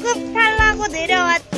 숲 타려고 내려왔다.